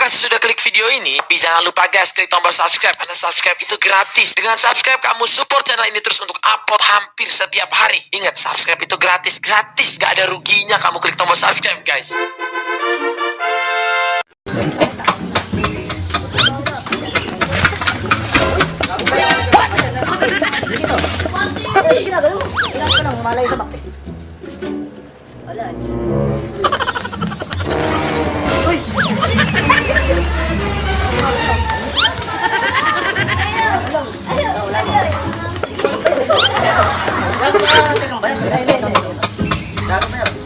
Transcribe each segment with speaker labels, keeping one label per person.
Speaker 1: kasih sudah klik video ini. Tapi jangan lupa guys, klik tombol subscribe. Karena subscribe itu gratis. Dengan subscribe, kamu support channel ini terus untuk upload hampir setiap hari. Ingat, subscribe itu gratis. Gratis. Gak ada ruginya kamu klik tombol subscribe, guys.
Speaker 2: Ano Ay, hindi, hindi. Gago na ako.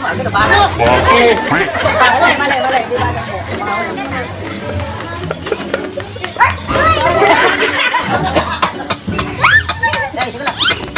Speaker 2: Umaga na bago. Mali, mali, mali. Di bago po. Dahil, sige lang.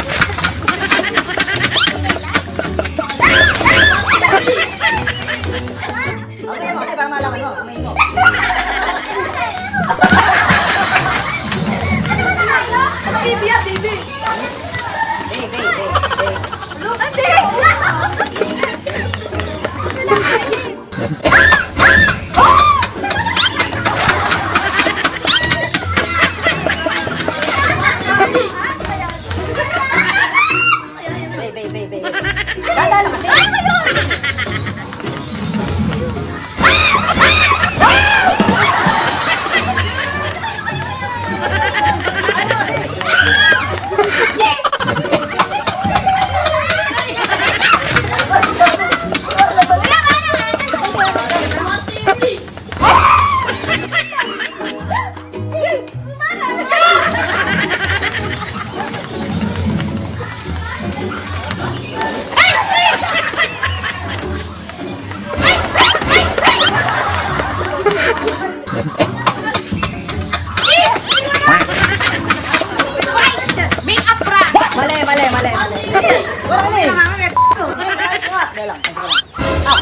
Speaker 2: Wala ka eh. Dahil lang, sige lang. Ah.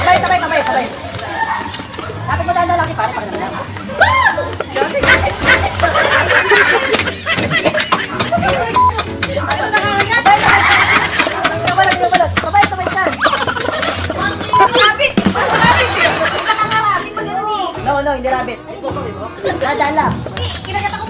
Speaker 2: Tabay, tabay, tabay, tabay. Dapat mo dada lang si pare, pare na lang. Nabalot, nabalot. Tabay, tabay. No, no, rabbit. Dada lang.
Speaker 3: Kinagat akong bigla eh. Ito, pag kuya, pag yan, hindi.
Speaker 2: Ano, malapit na. Togo.
Speaker 3: Wala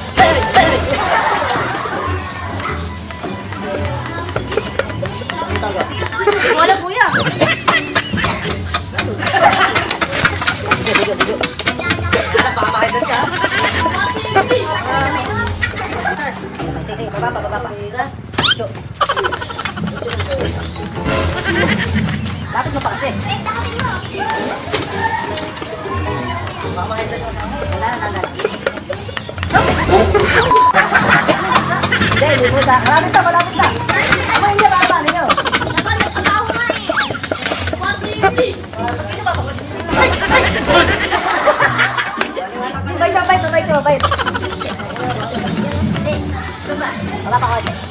Speaker 2: Lapit mo pa kasi. Papakaitan ka. Wala na, na. Hindi, hindi mo sa... Malapit na, malapit na. Bait, bait, bait. Wala pa konti.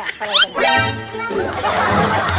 Speaker 3: 哈哈哈哈哈